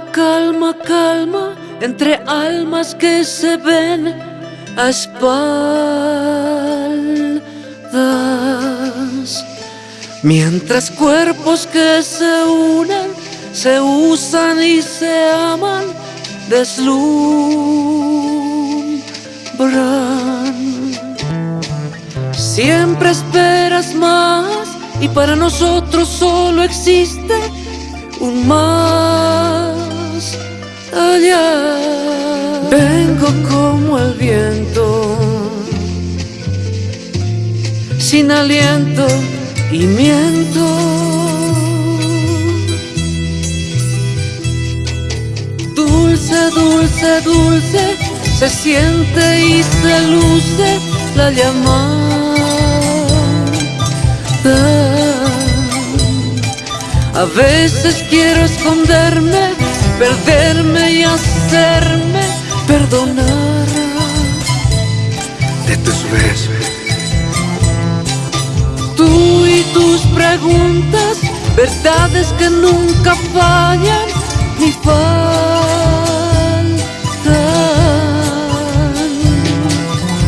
Calma, calma, entre almas que se ven a espaldas. Mientras cuerpos que se unen, se usan y se aman, deslumbran. Siempre esperas más y para nosotros solo existe un más allá. Vengo como el viento, sin aliento y miento. Dulce, dulce, dulce, se siente y se luce la llamada. A veces quiero esconderme, perderme y hacerme perdonar de tus besos. Tú y tus preguntas, verdades que nunca fallan ni faltan.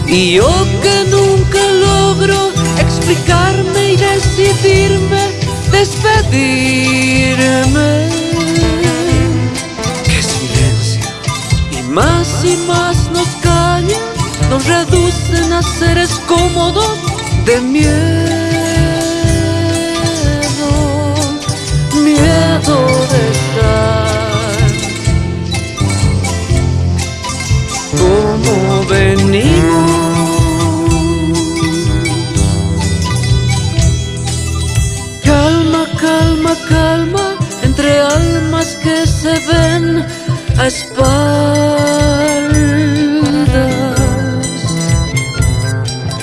Y yo que nunca logro explicarme y decidirme despedirme. Seres cómodos de miedo, miedo de estar como venimos. calma, calma, entre almas que se ven a espaldas.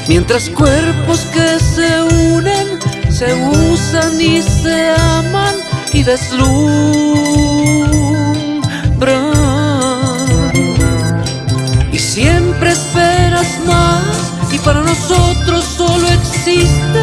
Mientras cuerpos que se unen, se usan y se aman y deslumbran. Y siempre esperas más y para nosotros solo existe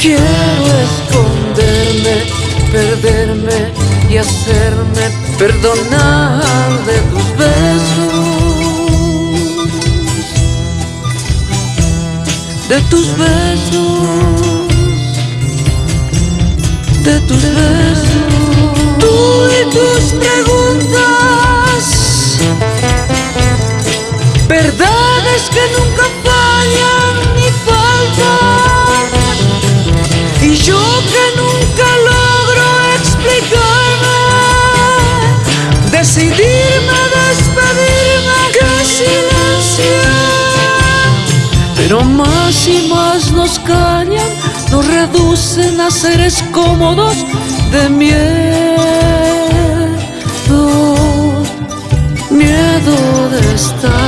Quiero esconderme, perderme y hacerme perdonar de tus besos, de tus besos, de tus besos. Tú y tus preguntas, verdades que nunca reducen a seres cómodos de miedo, miedo de estar.